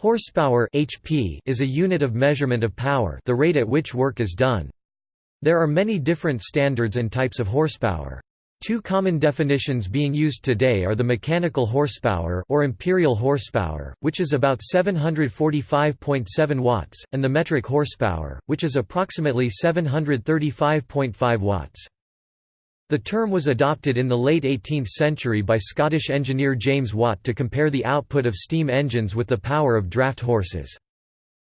Horsepower HP is a unit of measurement of power the rate at which work is done. There are many different standards and types of horsepower. Two common definitions being used today are the mechanical horsepower or imperial horsepower, which is about 745.7 watts, and the metric horsepower, which is approximately 735.5 watts. The term was adopted in the late 18th century by Scottish engineer James Watt to compare the output of steam engines with the power of draft horses.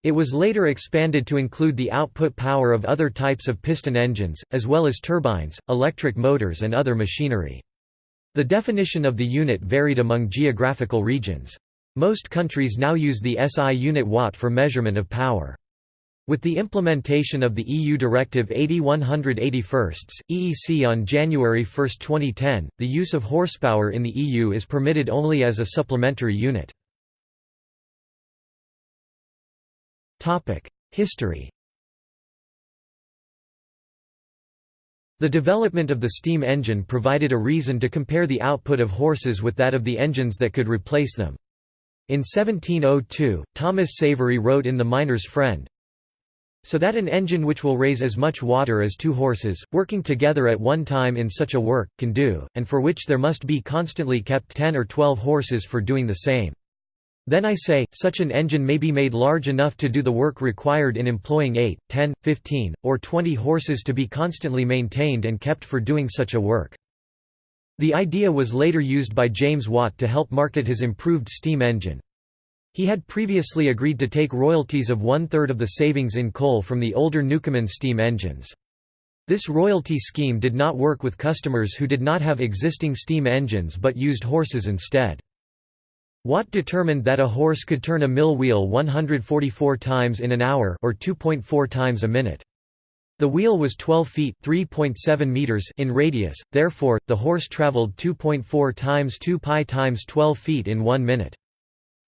It was later expanded to include the output power of other types of piston engines, as well as turbines, electric motors and other machinery. The definition of the unit varied among geographical regions. Most countries now use the SI unit watt for measurement of power. With the implementation of the EU Directive 80/181, EEC on January 1, 2010, the use of horsepower in the EU is permitted only as a supplementary unit. History The development of the steam engine provided a reason to compare the output of horses with that of the engines that could replace them. In 1702, Thomas Savery wrote in The Miner's Friend, so that an engine which will raise as much water as two horses, working together at one time in such a work, can do, and for which there must be constantly kept ten or twelve horses for doing the same. Then I say, such an engine may be made large enough to do the work required in employing 8, 10, 15, or 20 horses to be constantly maintained and kept for doing such a work. The idea was later used by James Watt to help market his improved steam engine. He had previously agreed to take royalties of one-third of the savings in coal from the older Newcomen steam engines. This royalty scheme did not work with customers who did not have existing steam engines but used horses instead. Watt determined that a horse could turn a mill wheel 144 times in an hour or 2.4 times a minute. The wheel was 12 feet (3.7 meters) in radius, therefore the horse traveled 2.4 times 2 pi times 12 feet in 1 minute.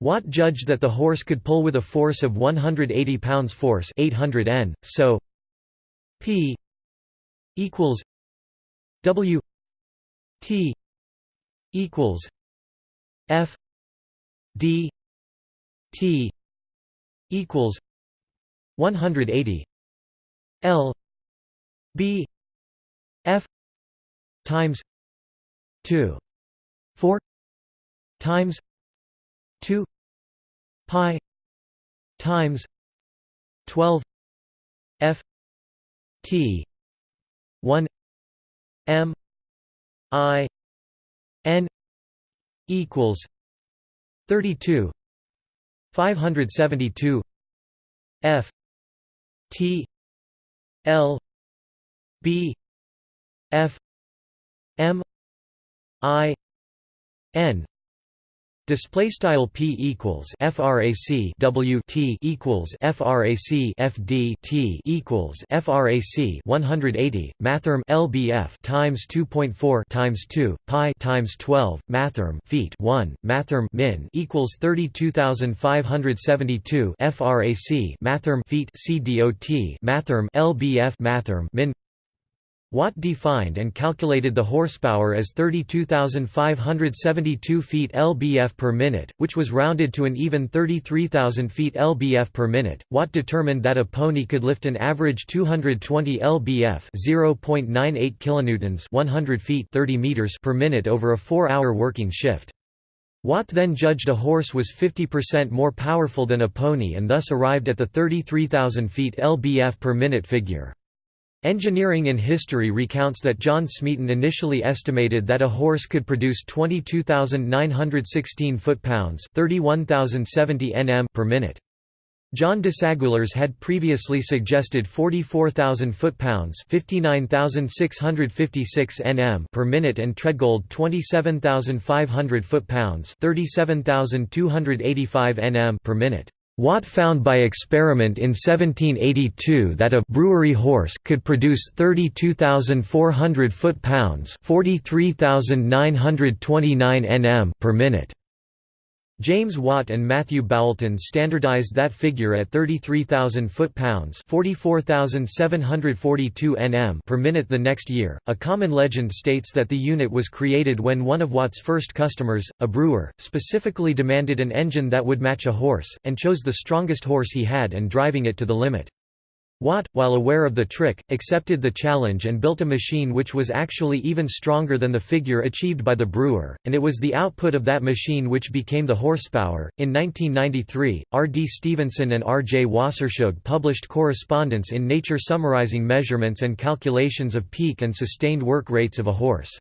Watt judged that the horse could pull with a force of 180 pounds force 800 n, so p equals w t equals f d t equals 180 l b f times 2 4 times 2 pi times 12 f t 1 m i n equals 32 572 f t l b f m i n Display style p equals frac w t equals frac fd t equals frac 180 mathrm lbf times 2.4 times 2 pi times 12 mathrm feet 1 mathrm min equals 32572 frac mathrm feet cdot mathrm lbf mathrm min Watt defined and calculated the horsepower as 32,572 feet lbf per minute, which was rounded to an even 33,000 feet lbf per minute. Watt determined that a pony could lift an average 220 lbf (0.98 kilonewtons) 100 feet 30 meters per minute over a 4-hour working shift. Watt then judged a horse was 50% more powerful than a pony and thus arrived at the 33,000 feet lbf per minute figure. Engineering in History recounts that John Smeaton initially estimated that a horse could produce 22,916 foot-pounds nm per minute. John Desaguliers had previously suggested 44,000 foot-pounds nm per minute and Tredgold 27,500 foot-pounds nm per minute. Watt found by experiment in 1782 that a brewery horse could produce 32,400 foot-pounds (43,929 nm) per minute. James Watt and Matthew Boulton standardized that figure at 33,000 foot-pounds (44,742 nm) per minute the next year. A common legend states that the unit was created when one of Watt's first customers, a brewer, specifically demanded an engine that would match a horse, and chose the strongest horse he had and driving it to the limit. Watt, while aware of the trick, accepted the challenge and built a machine which was actually even stronger than the figure achieved by the brewer, and it was the output of that machine which became the horsepower. In 1993, R. D. Stevenson and R. J. Wassersug published correspondence in Nature summarizing measurements and calculations of peak and sustained work rates of a horse.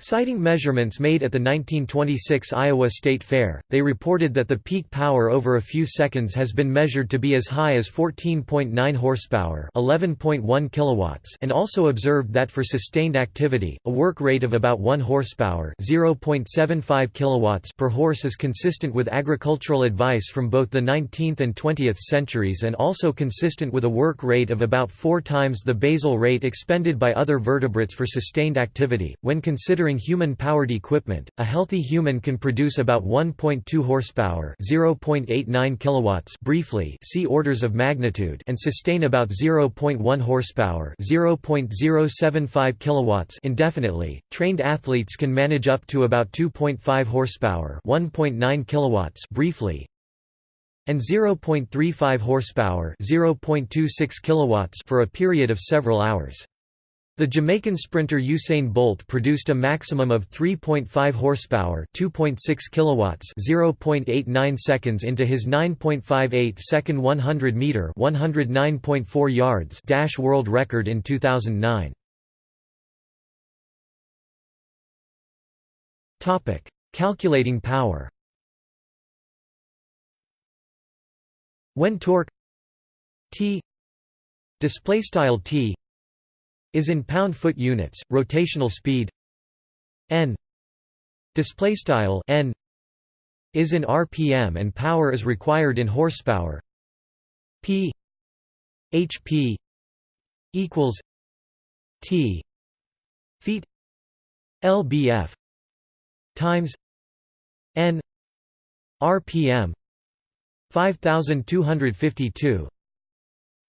Citing measurements made at the 1926 Iowa State Fair, they reported that the peak power over a few seconds has been measured to be as high as 14.9 horsepower, 11.1 kilowatts, and also observed that for sustained activity, a work rate of about 1 horsepower, 0.75 kilowatts per horse is consistent with agricultural advice from both the 19th and 20th centuries and also consistent with a work rate of about 4 times the basal rate expended by other vertebrates for sustained activity. When considered Considering human-powered equipment, a healthy human can produce about 1.2 horsepower, 0.89 kilowatts briefly, see orders of magnitude, and sustain about 0.1 horsepower, 0.075 kilowatts indefinitely. Trained athletes can manage up to about 2.5 horsepower, 1.9 kilowatts briefly, and 0.35 horsepower, 0.26 kilowatts for a period of several hours. The Jamaican sprinter Usain Bolt produced a maximum of 3.5 horsepower, 2.6 kilowatts, 0.89 seconds into his 9.58 second 100 meter, 109.4 yards dash world record in 2009. Topic: Calculating power. When torque T display style T is in pound-foot units. Rotational speed n display style n is in rpm and power is required in horsepower. P HP equals T feet lbf times n rpm 5252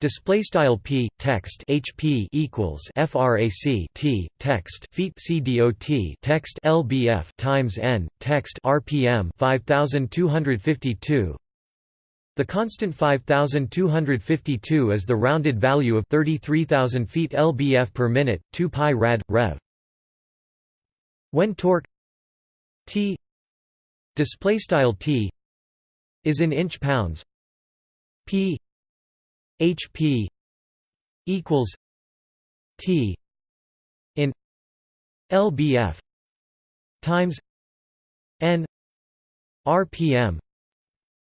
Display style p text HP equals frac t text feet cdot text lbf times n text rpm 5252. The constant 5252 is the rounded value of 33,000 feet lbf per minute 2 pi rad rev. When torque t display style t is in inch pounds p HP equals T in LBF times N RPM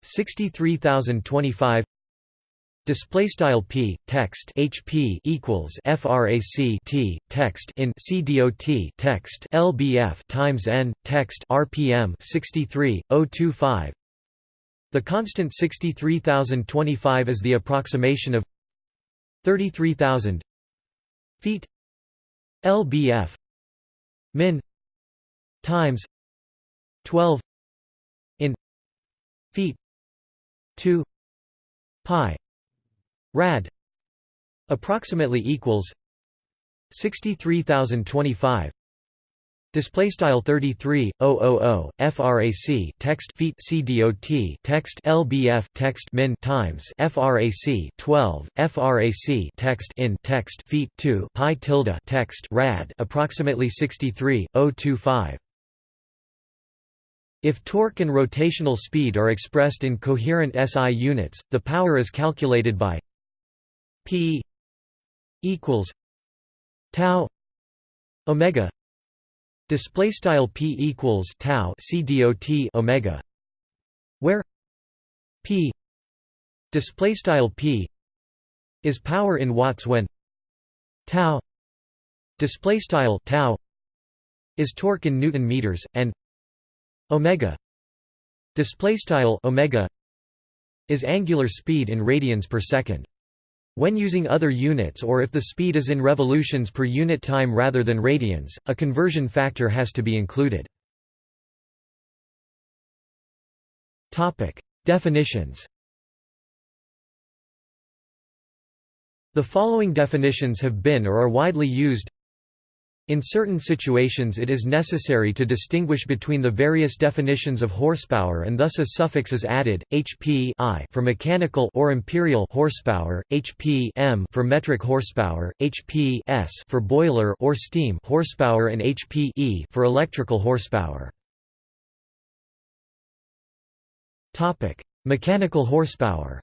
63025 Display style p text HP equals frac t text in CDOT text LBF times n text RPM 63025 the constant 63025 is the approximation of 33,000 feet lbf min times 12 in feet 2 pi rad approximately equals 63025 Display style 33 000 frac text feet cdot text lbf text min times frac 12 frac text in text feet 2 pi tilde text rad approximately 63 025 if torque and rotational speed are expressed in coherent SI units, the power is calculated by P equals tau omega Display style p equals tau c dot omega, where p display style p is power in watts when tau display style tau is torque in newton meters and omega display style omega is angular speed in radians per second when using other units or if the speed is in revolutions per unit time rather than radians, a conversion factor has to be included. Definitions. The following definitions have been or are widely used in certain situations it is necessary to distinguish between the various definitions of horsepower and thus a suffix is added, HP I for mechanical or imperial horsepower, HP M for metric horsepower, HP S for boiler or steam horsepower and HP E for electrical horsepower. Mechanical horsepower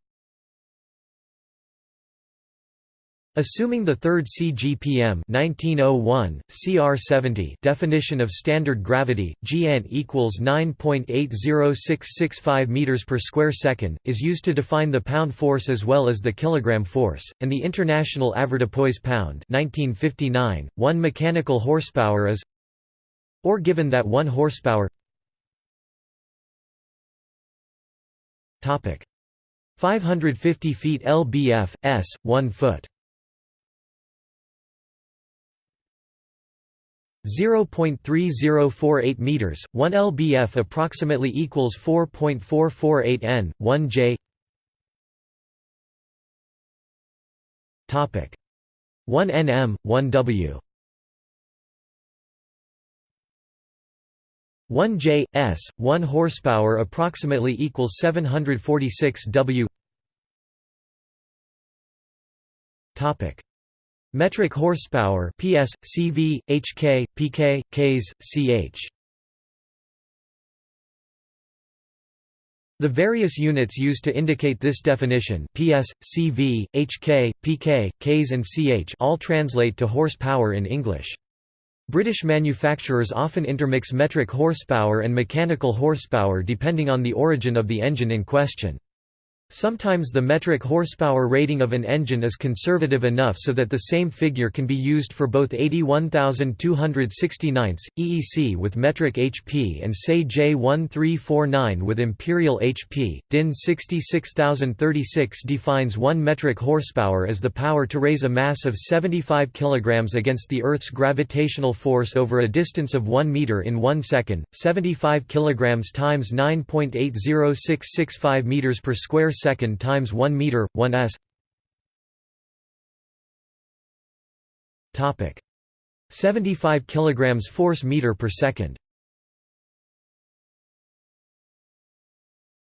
Assuming the third CGPM 1901, CR70 definition of standard gravity, Gn equals 9.80665 meters per square second, is used to define the pound force as well as the kilogram force, and the international avoirdupois pound 1959, 1 mechanical horsepower is or given that 1 horsepower. Topic. 550 feet lbf s 1 foot 0.3048 meters, 1 lbf approximately equals 4.448 n, 1 j. Topic 1 nm, 1 w. 1 j s 1 horsepower approximately equals 746 w. Topic Metric horsepower PS, CV, HK, PK, Ks, CH. The various units used to indicate this definition PS, CV, HK, PK, Ks and CH all translate to horsepower in English. British manufacturers often intermix metric horsepower and mechanical horsepower depending on the origin of the engine in question. Sometimes the metric horsepower rating of an engine is conservative enough so that the same figure can be used for both 81,269 EEC with metric HP and say J1349 with imperial HP. DIN 66036 defines 1 metric horsepower as the power to raise a mass of 75 kg against the Earth's gravitational force over a distance of 1 meter in 1 second. 75 kg times 9.80665 meters per square second times 1 meter 1 s. Topic. 75 kilograms force meter per second.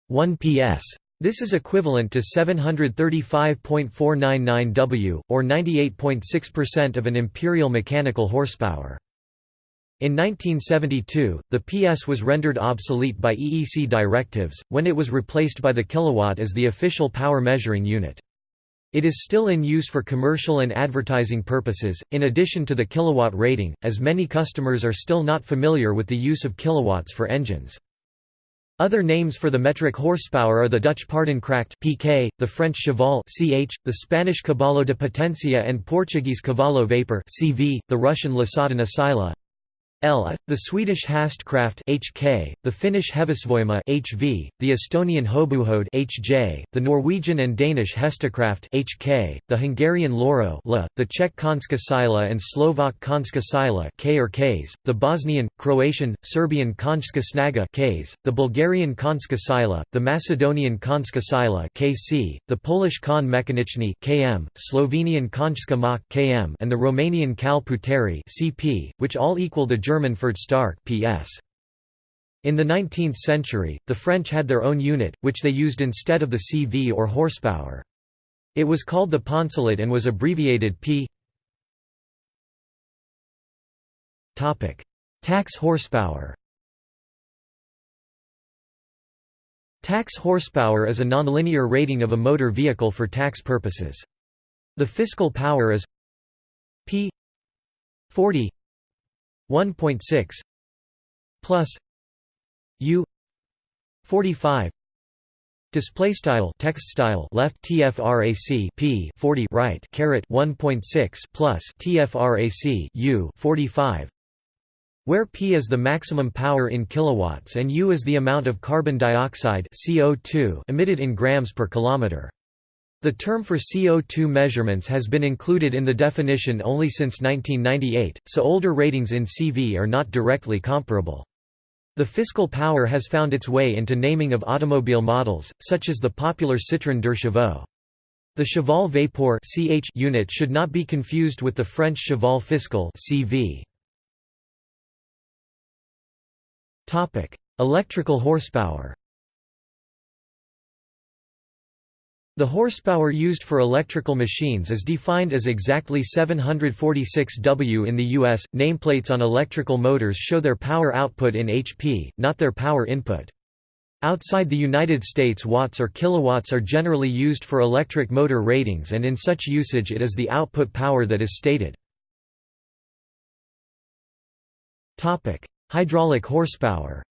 1 ps this is equivalent to 735.499 W, or 98.6% of an imperial mechanical horsepower. In 1972, the PS was rendered obsolete by EEC directives, when it was replaced by the kilowatt as the official power measuring unit. It is still in use for commercial and advertising purposes, in addition to the kilowatt rating, as many customers are still not familiar with the use of kilowatts for engines. Other names for the metric horsepower are the Dutch Paardenkracht (pk), the French cheval (ch), the Spanish caballo de potencia and Portuguese cavallo vapor (cv), the Russian Losatana sila, The Swedish Hastkraft HK, the Finnish Hevosvoima HV, the Estonian Hobujõud HJ, the Norwegian and Danish Hestekraft HK, the Hungarian Loro L, the Czech Konska Sila and Slovak Konska Sila K or Ks, the Bosnian, Croatian, Serbian Konjska Snaga Ks, the Bulgarian Konska Sila, the Macedonian Konska Sila KC, the Polish Kon Mechaniczny KM, Slovenian Konjska Mach KM and the Romanian Kal Puteri CP, which all equal the German German Stark PS. In the 19th century, the French had their own unit, which they used instead of the CV or horsepower. It was called the poncelet and was abbreviated P. Tax horsepower. Tax horsepower is a nonlinear rating of a motor vehicle for tax purposes. The fiscal power is P 40 1.6 plus u 45 display style text style left tfrac p 40 right caret 1.6 plus tfrac u 45 where P is the maximum power in kilowatts and U is the amount of carbon dioxide CO2 emitted in grams per kilometer. The term for CO2 measurements has been included in the definition only since 1998, so older ratings in CV are not directly comparable. The fiscal power has found its way into naming of automobile models, such as the popular Citroën deux Chevaux. The cheval vapeur (ch) unit should not be confused with the French cheval fiscal (CV). Topic: Electrical horsepower. The horsepower used for electrical machines is defined as exactly 746 W in the US. Nameplates on electrical motors show their power output in HP, not their power input. Outside the United States watts or kilowatts are generally used for electric motor ratings and in such usage it is the output power that is stated. Hydraulic horsepower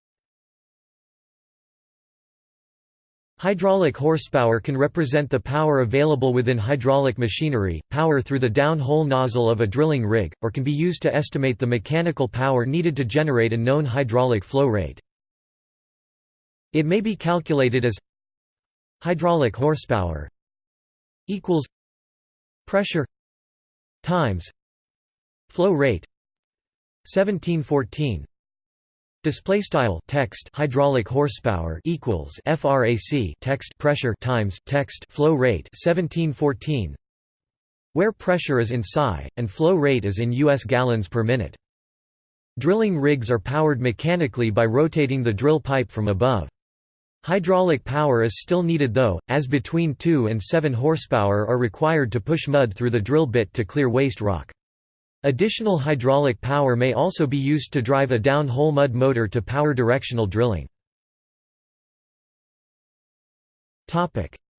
Hydraulic horsepower can represent the power available within hydraulic machinery, power through the down-hole nozzle of a drilling rig, or can be used to estimate the mechanical power needed to generate a known hydraulic flow rate. It may be calculated as hydraulic horsepower equals pressure times flow rate 1714 Display style text hydraulic horsepower equals frac text pressure times text flow rate 1714 where pressure is in psi and flow rate is in US gallons per minute. Drilling rigs are powered mechanically by rotating the drill pipe from above. Hydraulic power is still needed though, as between 2 and 7 horsepower are required to push mud through the drill bit to clear waste rock. Additional hydraulic power may also be used to drive a down-hole mud motor to power directional drilling.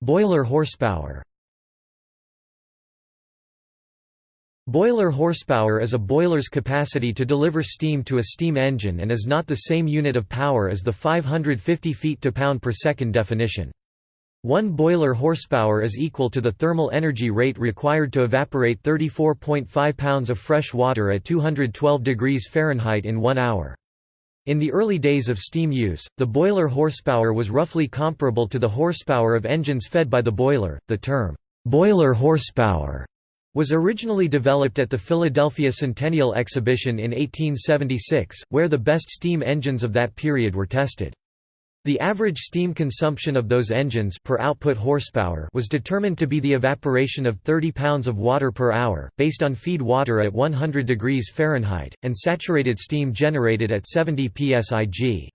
Boiler horsepower Boiler horsepower is a boiler's capacity to deliver steam to a steam engine and is not the same unit of power as the 550 feet to pound per second definition. One boiler horsepower is equal to the thermal energy rate required to evaporate 34.5 pounds of fresh water at 212 degrees Fahrenheit in one hour. In the early days of steam use, the boiler horsepower was roughly comparable to the horsepower of engines fed by the boiler. The term, boiler horsepower, was originally developed at the Philadelphia Centennial Exhibition in 1876, where the best steam engines of that period were tested. The average steam consumption of those engines per output horsepower was determined to be the evaporation of 30 pounds of water per hour, based on feed water at 100 degrees Fahrenheit, and saturated steam generated at 70 psig.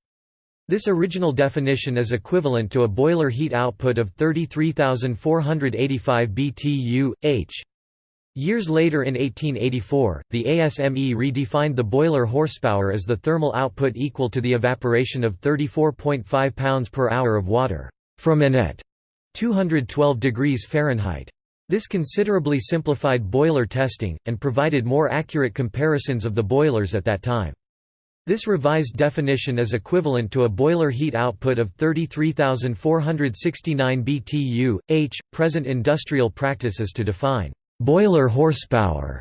This original definition is equivalent to a boiler heat output of 33,485 BTU, h. Years later in 1884, the ASME redefined the boiler horsepower as the thermal output equal to the evaporation of 34.5 pounds per hour of water from an at 212 degrees Fahrenheit. This considerably simplified boiler testing, and provided more accurate comparisons of the boilers at that time. This revised definition is equivalent to a boiler heat output of 33,469 BTU, h. Present industrial practices to define boiler horsepower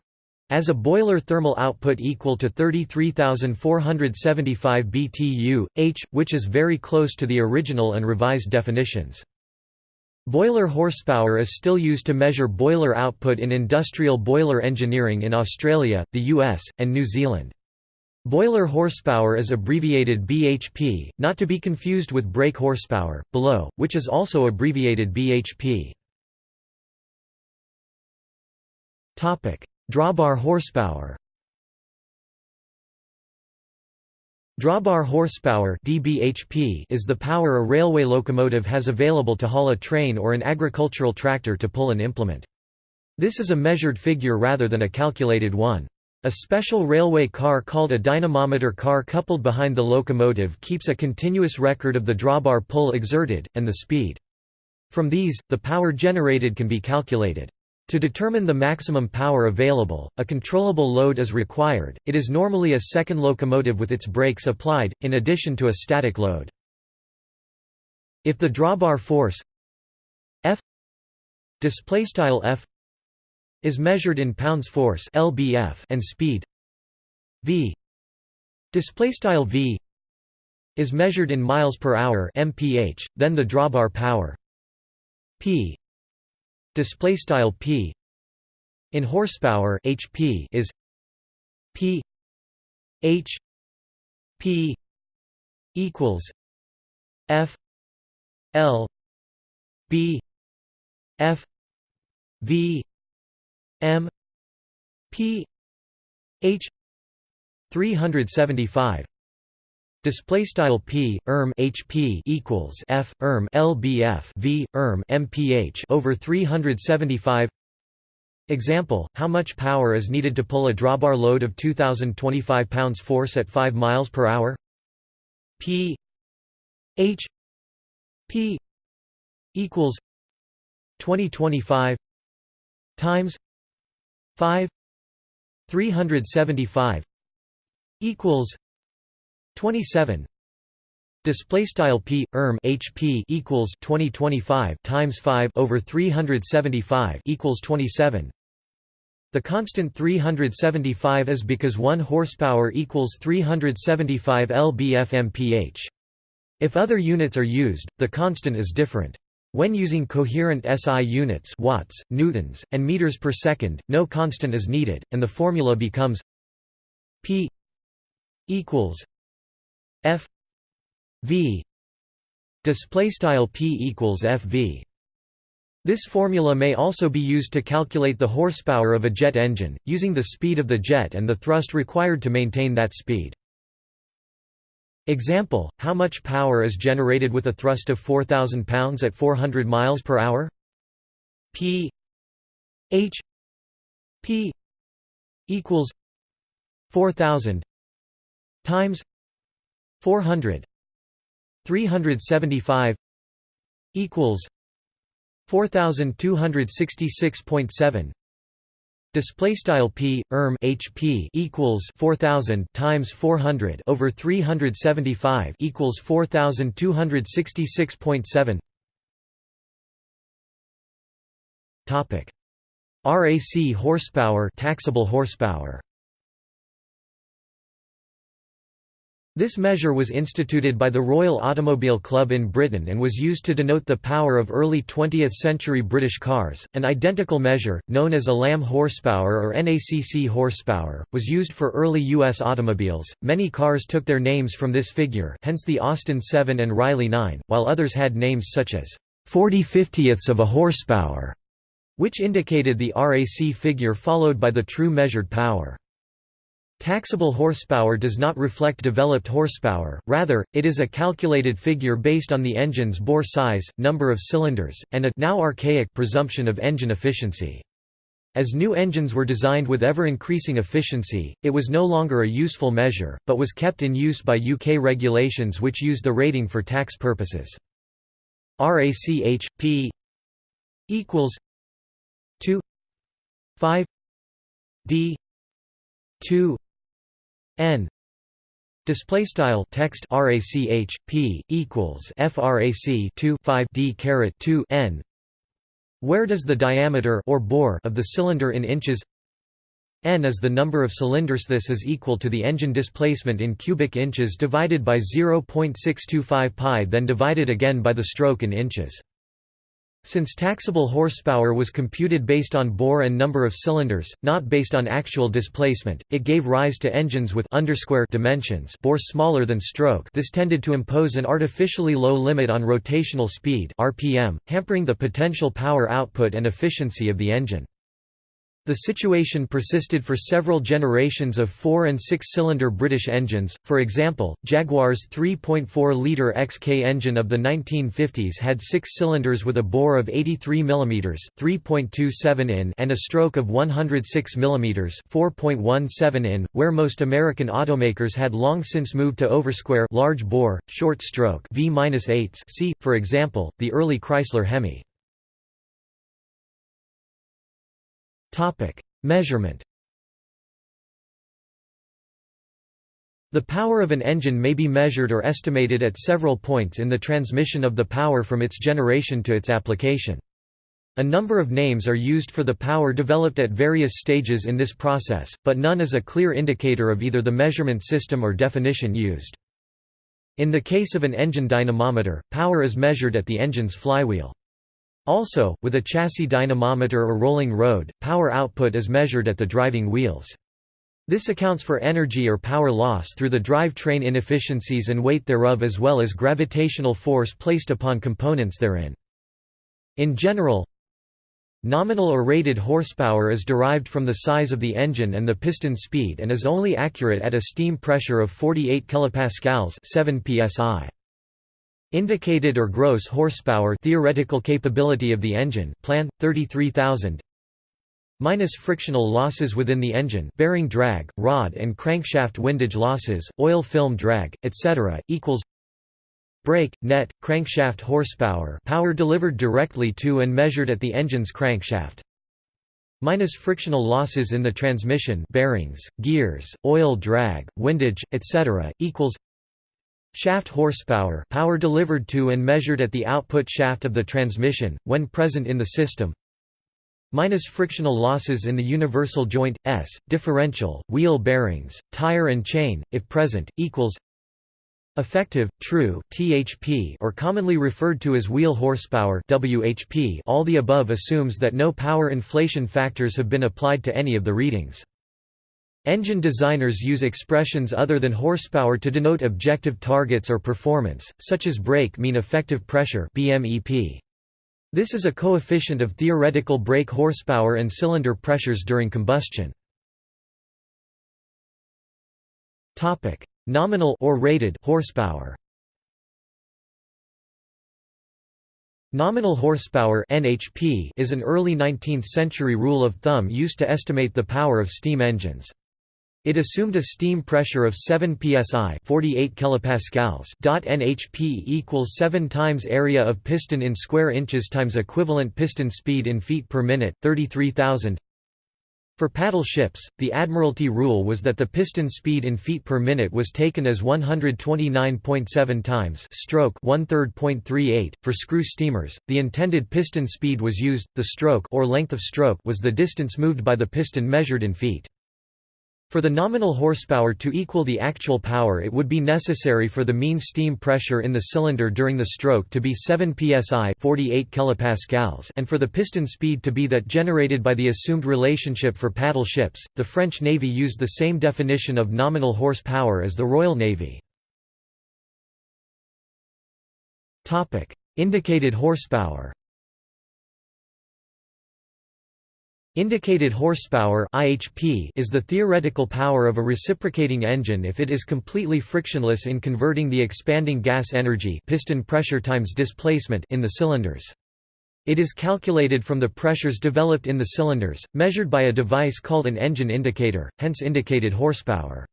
as a boiler thermal output equal to 33,475 BTU, h, which is very close to the original and revised definitions. Boiler horsepower is still used to measure boiler output in industrial boiler engineering in Australia, the US, and New Zealand. Boiler horsepower is abbreviated BHP, not to be confused with brake horsepower, below, which is also abbreviated BHP. Drawbar horsepower Drawbar horsepower (dBHP) is the power a railway locomotive has available to haul a train or an agricultural tractor to pull an implement. This is a measured figure rather than a calculated one. A special railway car called a dynamometer car coupled behind the locomotive keeps a continuous record of the drawbar pull exerted, and the speed. From these, the power generated can be calculated. To determine the maximum power available, a controllable load is required, it is normally a second locomotive with its brakes applied, in addition to a static load. If the drawbar force F F is measured in pounds force lbf and speed v v is measured in miles per hour mph, then the drawbar power p display style p. In horsepower hp is p. H p equals F L B F V M P H 375 Display style p erm hp equals f erm lbf v erm mph over 375. Example: How much power is needed to pull a drawbar load of 2,025 pounds force at 5 miles per hour? P H P equals 2025 times 5 375 equals 27 display style p erm hp equals 2025 times 5 over 375 equals 27 the constant 375 is because 1 horsepower equals 375 lbf-mph. If other units are used the constant is different. When using coherent SI units watts, newtons, and meters per second, no constant is needed, and the formula becomes P equals F V display style P equals FV this formula may also be used to calculate the horsepower of a jet engine, using the speed of the jet and the thrust required to maintain that speed. Example, how much power is generated with a thrust of 4,000 pounds at 400 miles per hour? P H P equals 4,000 times 400 375 equals 4266.7 display style p erm hp equals 4000 times 400 over 375 equals 4266.7 topic. RAC horsepower taxable horsepower This measure was instituted by the Royal Automobile Club in Britain and was used to denote the power of early 20th-century British cars. An identical measure, known as ALAM horsepower or NACC horsepower, was used for early U.S. automobiles. Many cars took their names from this figure, hence the Austin 7 and Riley 9, while others had names such as 40 50ths of a horsepower, which indicated the RAC figure followed by the true measured power. Taxable horsepower does not reflect developed horsepower, rather, it is a calculated figure based on the engine's bore size, number of cylinders, and a now archaic presumption of engine efficiency. As new engines were designed with ever-increasing efficiency, it was no longer a useful measure, but was kept in use by UK regulations which used the rating for tax purposes. RACH, P equals 2 5 D 2 n. Display style text p equals frac 2 5 d caret 2 n. Where does the diameter or bore of the cylinder in inches? N is the number of cylinders. This is equal to the engine displacement in cubic inches divided by 0.625 pi then divided again by the stroke in inches since taxable horsepower was computed based on bore and number of cylinders, not based on actual displacement, it gave rise to engines with dimensions bore smaller than stroke this tended to impose an artificially low limit on rotational speed RPM, hampering the potential power output and efficiency of the engine. The situation persisted for several generations of four- and six-cylinder British engines, for example, Jaguar's 3.4-litre XK engine of the 1950s had six cylinders with a bore of 83 mm 3.27 in and a stroke of 106 mm 4.17 in, where most American automakers had long since moved to oversquare large bore, short stroke V-8s see, for example, the early Chrysler Hemi. Topic: Measurement. The power of an engine may be measured or estimated at several points in the transmission of the power from its generation to its application. A number of names are used for the power developed at various stages in this process, but none is a clear indicator of either the measurement system or definition used. In the case of an engine dynamometer, power is measured at the engine's flywheel. Also, with a chassis dynamometer or rolling road, power output is measured at the driving wheels. This accounts for energy or power loss through the drivetrain inefficiencies and weight thereof as well as gravitational force placed upon components therein. In general, Nominal or rated horsepower is derived from the size of the engine and the piston speed and is only accurate at a steam pressure of 48 kPa 7 psi. Indicated or gross horsepower theoretical capability of the engine plan 33000 minus frictional losses within the engine bearing drag, rod and crankshaft windage losses, oil film drag, etc. equals Brake, net, crankshaft horsepower power delivered directly to and measured at the engine's crankshaft minus frictional losses in the transmission bearings, gears, oil drag, windage, etc., equals shaft horsepower power delivered to and measured at the output shaft of the transmission, when present in the system minus frictional losses in the universal joint, S, differential, wheel bearings, tire and chain, if present, equals Effective, true THP or commonly referred to as wheel horsepower WHP all the above assumes that no power inflation factors have been applied to any of the readings. Engine designers use expressions other than horsepower to denote objective targets or performance, such as brake mean effective pressure BMEP. This is a coefficient of theoretical brake horsepower and cylinder pressures during combustion. Topic: Nominal or rated horsepower. Nominal horsepower (NHP) is an early 19th-century rule of thumb used to estimate the power of steam engines. It assumed a steam pressure of 7 psi 48 kilopascals. NHP equals 7 times area of piston in square inches times equivalent piston speed in feet per minute 33,000 for paddle ships, the Admiralty rule was that the piston speed in feet per minute was taken as 129.7 times stroke 1/3.38. For screw steamers, the intended piston speed was used. The stroke or length of stroke was the distance moved by the piston measured in feet. For the nominal horsepower to equal the actual power it would be necessary for the mean steam pressure in the cylinder during the stroke to be 7 psi 48 kilopascals and for the piston speed to be that generated by the assumed relationship for paddle ships. The French Navy used the same definition of nominal horsepower as the Royal Navy. Indicated horsepower Indicated horsepower (IHP) is the theoretical power of a reciprocating engine if it is completely frictionless in converting the expanding gas energy piston pressure times displacement in the cylinders. It is calculated from the pressures developed in the cylinders, measured by a device called an engine indicator, hence indicated horsepower.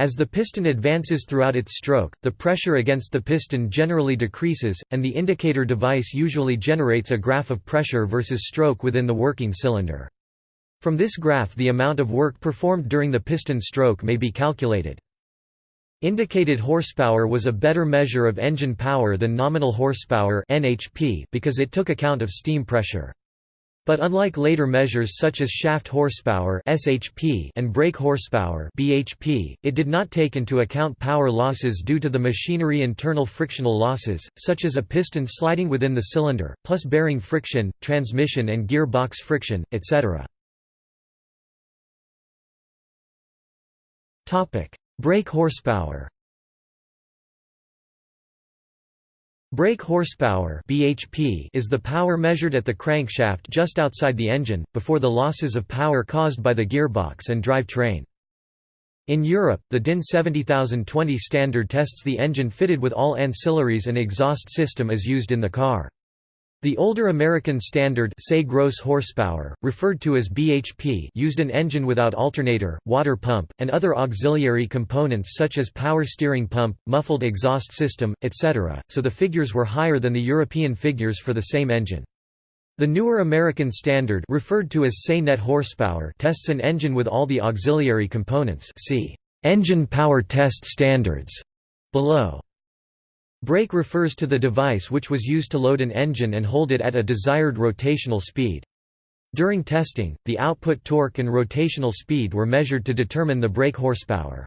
As the piston advances throughout its stroke, the pressure against the piston generally decreases, and the indicator device usually generates a graph of pressure versus stroke within the working cylinder. From this graph the amount of work performed during the piston stroke may be calculated. Indicated horsepower was a better measure of engine power than nominal horsepower because it took account of steam pressure. But unlike later measures such as shaft horsepower (SHP) and brake horsepower (BHP), it did not take into account power losses due to the machinery internal frictional losses, such as a piston sliding within the cylinder, plus bearing friction, transmission and gear box friction, etc. Topic: Brake horsepower. Brake horsepower (BHP) is the power measured at the crankshaft just outside the engine before the losses of power caused by the gearbox and drive train. In Europe, the DIN 70020 standard tests the engine fitted with all ancillaries and exhaust system as used in the car. The older American standard say gross horsepower, referred to as BHP used an engine without alternator, water pump, and other auxiliary components such as power steering pump, muffled exhaust system, etc., so the figures were higher than the European figures for the same engine. The newer American standard referred to as say net horsepower tests an engine with all the auxiliary components see engine power test standards below. Brake refers to the device which was used to load an engine and hold it at a desired rotational speed. During testing, the output torque and rotational speed were measured to determine the brake horsepower.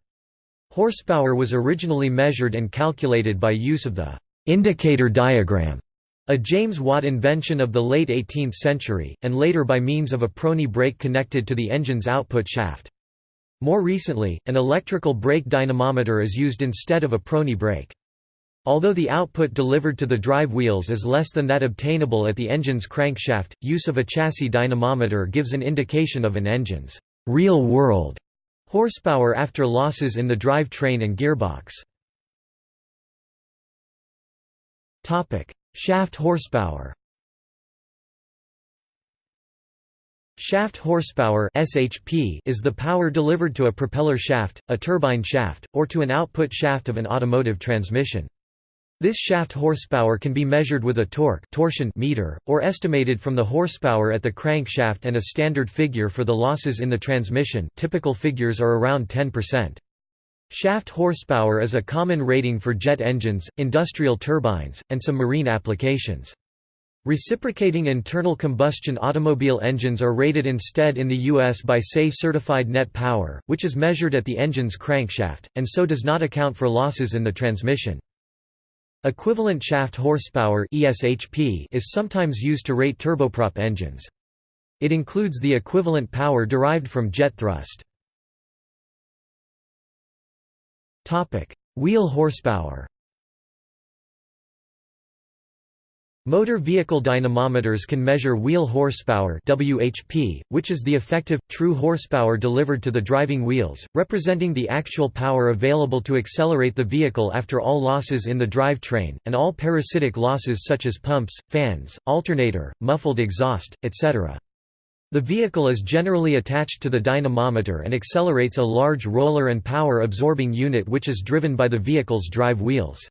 Horsepower was originally measured and calculated by use of the indicator diagram, a James Watt invention of the late 18th century, and later by means of a Prony brake connected to the engine's output shaft. More recently, an electrical brake dynamometer is used instead of a Prony brake. Although the output delivered to the drive wheels is less than that obtainable at the engine's crankshaft, use of a chassis dynamometer gives an indication of an engine's real-world horsepower after losses in the drive train and gearbox. Shaft horsepower Shaft horsepower (SHP) is the power delivered to a propeller shaft, a turbine shaft, or to an output shaft of an automotive transmission. This shaft horsepower can be measured with a torque torsion meter, or estimated from the horsepower at the crankshaft and a standard figure for the losses in the transmission typical figures are around 10%. Shaft horsepower is a common rating for jet engines, industrial turbines, and some marine applications. Reciprocating internal combustion automobile engines are rated instead in the U.S. by SAE certified net power, which is measured at the engine's crankshaft, and so does not account for losses in the transmission. Equivalent shaft horsepower ESHP is sometimes used to rate turboprop engines. It includes the equivalent power derived from jet thrust. Topic: Wheel horsepower Motor vehicle dynamometers can measure wheel horsepower (WHP), which is the effective, true horsepower delivered to the driving wheels, representing the actual power available to accelerate the vehicle after all losses in the drive train, and all parasitic losses such as pumps, fans, alternator, muffled exhaust, etc. The vehicle is generally attached to the dynamometer and accelerates a large roller and power-absorbing unit which is driven by the vehicle's drive wheels.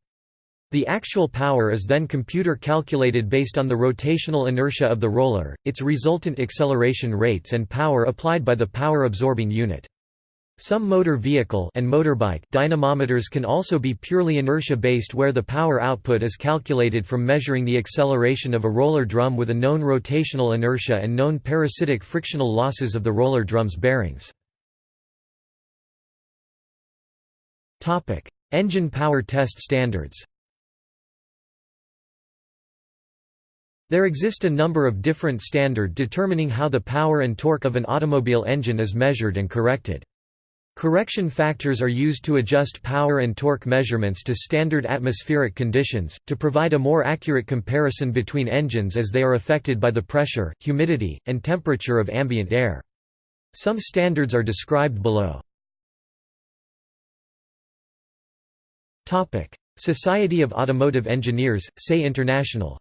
The actual power is then computer calculated based on the rotational inertia of the roller, its resultant acceleration rates and power applied by the power-absorbing unit. Some motor vehicle and motorbike dynamometers can also be purely inertia-based where the power output is calculated from measuring the acceleration of a roller drum with a known rotational inertia and known parasitic frictional losses of the roller drum's bearings. Engine power test standards There exist a number of different standard determining how the power and torque of an automobile engine is measured and corrected. Correction factors are used to adjust power and torque measurements to standard atmospheric conditions, to provide a more accurate comparison between engines as they are affected by the pressure, humidity, and temperature of ambient air. Some standards are described below. Society of Automotive Engineers, SAE International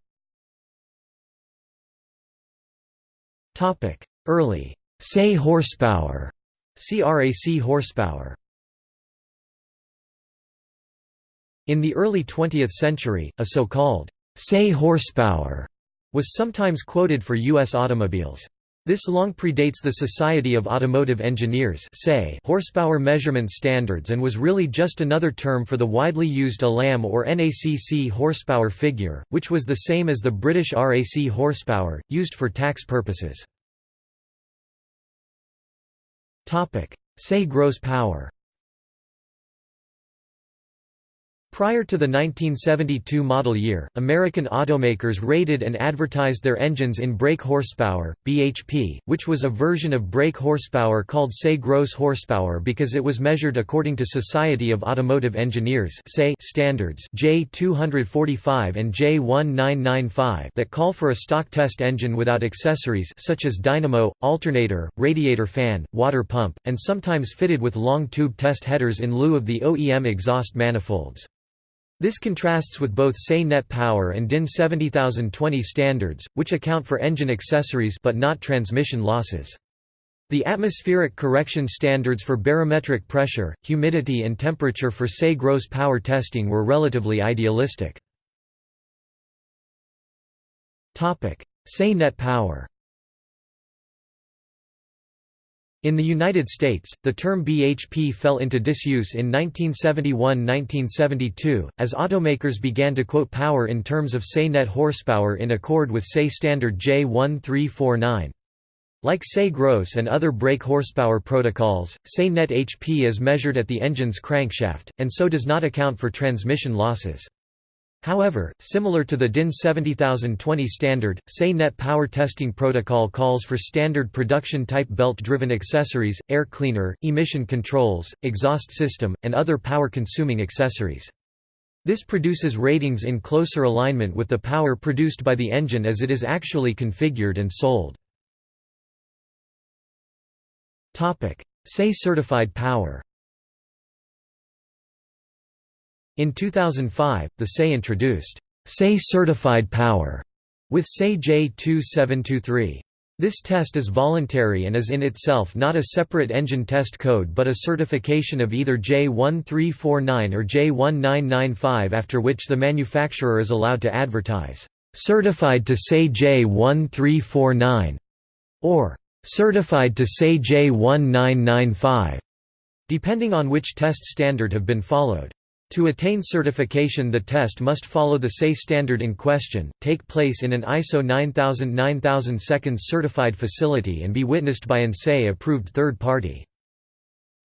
Early SAE horsepower CRAC horsepower In the early 20th century, a so-called SAE horsepower was sometimes quoted for U.S. automobiles. This long predates the Society of Automotive Engineers horsepower measurement standards and was really just another term for the widely used ALAM or NACC horsepower figure, which was the same as the British RAC horsepower, used for tax purposes. SAE gross power Prior to the 1972 model year, American automakers rated and advertised their engines in brake horsepower, BHP, which was a version of brake horsepower called SAE gross horsepower because it was measured according to Society of Automotive Engineers standards J245 and J1995 that call for a stock test engine without accessories such as dynamo, alternator, radiator fan, water pump, and sometimes fitted with long tube test headers in lieu of the OEM exhaust manifolds. This contrasts with both SAE net power and DIN 70020 standards, which account for engine accessories but not transmission losses. The atmospheric correction standards for barometric pressure, humidity and temperature for SAE gross power testing were relatively idealistic. SAE net power In the United States, the term BHP fell into disuse in 1971–1972, as automakers began to quote power in terms of SAE net horsepower in accord with SAE standard J1349. Like SAE gross and other brake horsepower protocols, SAE net HP is measured at the engine's crankshaft, and so does not account for transmission losses. However, similar to the DIN 70020 standard, SAE Net power testing protocol calls for standard production-type belt-driven accessories, air cleaner, emission controls, exhaust system, and other power-consuming accessories. This produces ratings in closer alignment with the power produced by the engine as it is actually configured and sold. SAE certified power In 2005, the SAE introduced SAE certified power with SAE J2723. This test is voluntary and is in itself not a separate engine test code but a certification of either J1349 or J1995 after which the manufacturer is allowed to advertise, "...certified to SAE J1349", or "...certified to SAE J1995", depending on which test standard have been followed. To attain certification the test must follow the SAE standard in question, take place in an ISO 9000 9000 seconds certified facility and be witnessed by an SAE approved third party.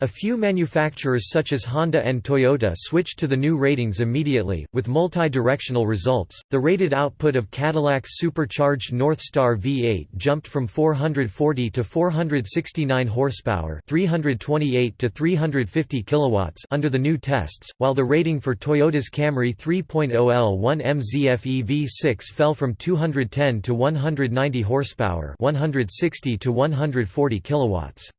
A few manufacturers such as Honda and Toyota switched to the new ratings immediately, with multi-directional results. The rated output of Cadillac's supercharged Northstar V8 jumped from 440 to 469 horsepower, 328 to 350 kilowatts under the new tests, while the rating for Toyota's Camry 3.0 L1 MZFE V6 fell from 210 to 190 horsepower, 160 to 140 kilowatts.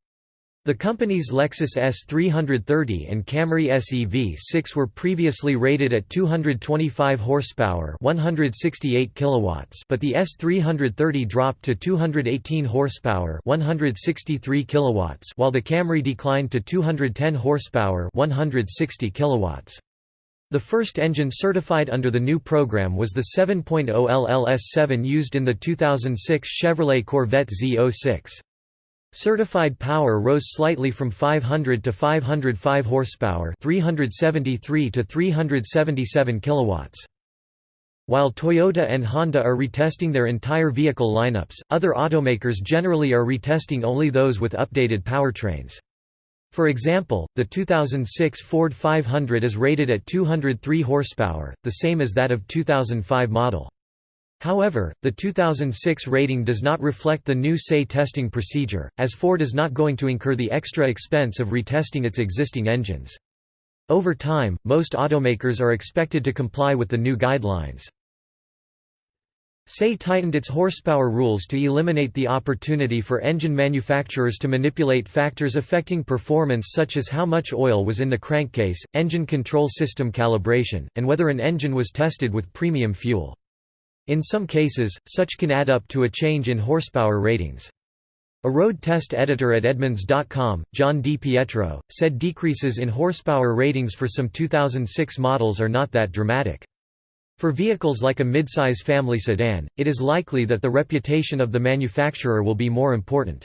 The company's Lexus ES330 and Camry SE V6 were previously rated at 225 horsepower, 168 kilowatts, but the ES330 dropped to 218 horsepower, 163 kilowatts, while the Camry declined to 210 horsepower, 160 kilowatts. The first engine certified under the new program was the 7.0 LLS7 used in the 2006 Chevrolet Corvette Z06. Certified power rose slightly from 500 to 505 horsepower, 373 to 377 kilowatts. While Toyota and Honda are retesting their entire vehicle lineups, other automakers generally are retesting only those with updated powertrains. For example, the 2006 Ford 500 is rated at 203 horsepower, the same as that of 2005 model. However, the 2006 rating does not reflect the new SAE testing procedure, as Ford is not going to incur the extra expense of retesting its existing engines. Over time, most automakers are expected to comply with the new guidelines. SAE tightened its horsepower rules to eliminate the opportunity for engine manufacturers to manipulate factors affecting performance such as how much oil was in the crankcase, engine control system calibration, and whether an engine was tested with premium fuel. In some cases, such can add up to a change in horsepower ratings. A road test editor at Edmunds.com, John Di Pietro, said decreases in horsepower ratings for some 2006 models are not that dramatic. For vehicles like a midsize family sedan, it is likely that the reputation of the manufacturer will be more important.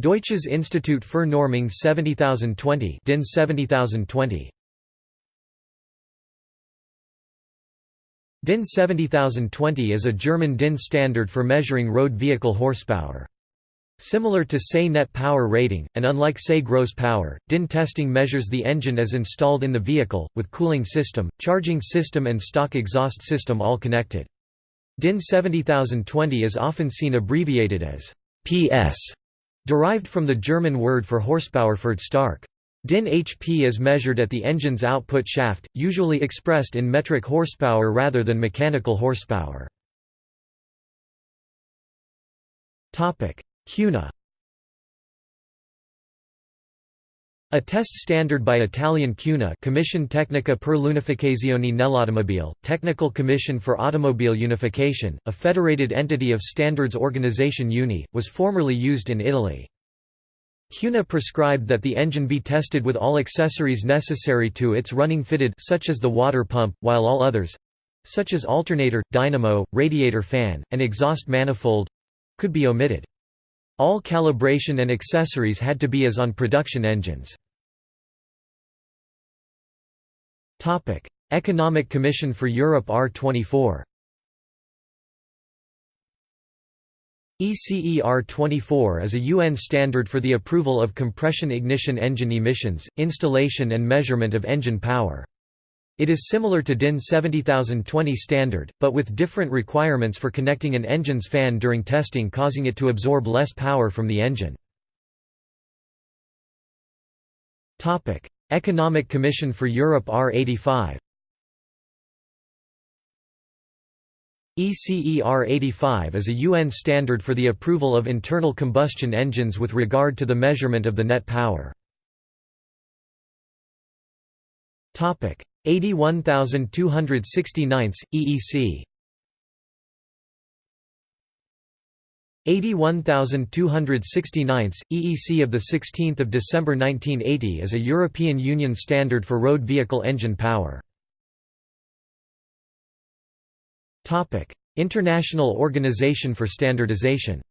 Deutsches Institut für Normung 70020 DIN 70020 DIN 70020 is a German DIN standard for measuring road vehicle horsepower. Similar to SAE net power rating, and unlike SAE gross power, DIN testing measures the engine as installed in the vehicle, with cooling system, charging system and stock exhaust system all connected. DIN 70020 is often seen abbreviated as PS, derived from the German word for horsepower Pferdestärke. DIN HP is measured at the engine's output shaft, usually expressed in metric horsepower rather than mechanical horsepower. CUNA A test standard by Italian CUNA Commissione Tecnica per l'Unificazione nell'Automobile, Technical Commission for Automobile Unification, a federated entity of Standards Organization UNI, was formerly used in Italy. CUNA prescribed that the engine be tested with all accessories necessary to its running fitted such as the water pump, while all others—such as alternator, dynamo, radiator fan, and exhaust manifold—could be omitted. All calibration and accessories had to be as on production engines. Economic Commission for Europe R24 ECER 24 is a UN standard for the approval of compression ignition engine emissions, installation and measurement of engine power. It is similar to DIN 70020 standard, but with different requirements for connecting an engine's fan during testing causing it to absorb less power from the engine. Economic Commission for Europe R85 ECER 85 is a UN standard for the approval of internal combustion engines with regard to the measurement of the net power. 81269 EEC 81269 EEC of 16 December 1980 is a European Union standard for road vehicle engine power. Topic: International Organization for Standardization.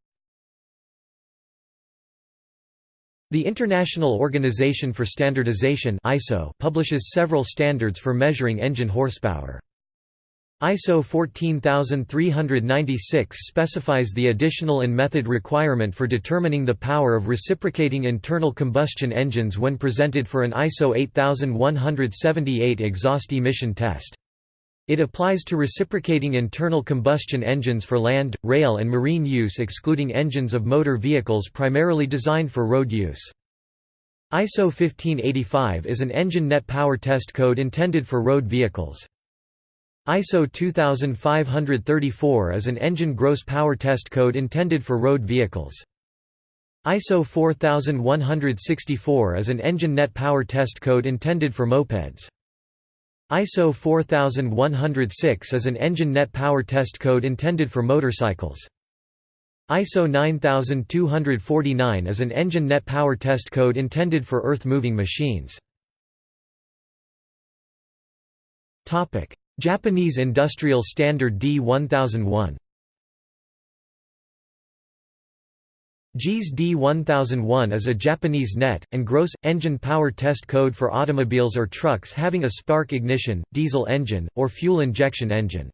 The International Organization for Standardization (ISO) publishes several standards for measuring engine horsepower. ISO 14396 specifies the additional and method requirement for determining the power of reciprocating internal combustion engines when presented for an ISO 8178 exhaust emission test. It applies to reciprocating internal combustion engines for land, rail and marine use excluding engines of motor vehicles primarily designed for road use. ISO 1585 is an engine net power test code intended for road vehicles. ISO 2534 is an engine gross power test code intended for road vehicles. ISO 4164 is an engine net power test code intended for mopeds. ISO 4106 is an engine net power test code intended for motorcycles. ISO 9249 is an engine net power test code intended for earth-moving machines. Japanese Industrial Standard D1001 JIS D1001 is a Japanese net, and gross, engine power test code for automobiles or trucks having a spark ignition, diesel engine, or fuel injection engine.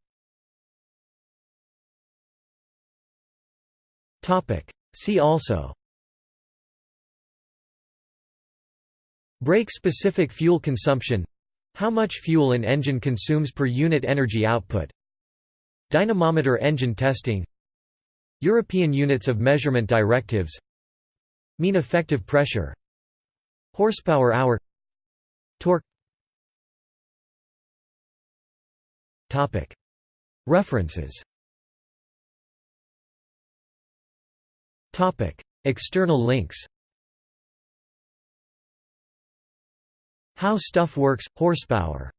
See also Brake-specific fuel consumption How much fuel an engine consumes per unit energy output Dynamometer engine testing European Units of Measurement Directives Mean effective pressure Horsepower hour Torque. References. External links. How Stuff Works – Horsepower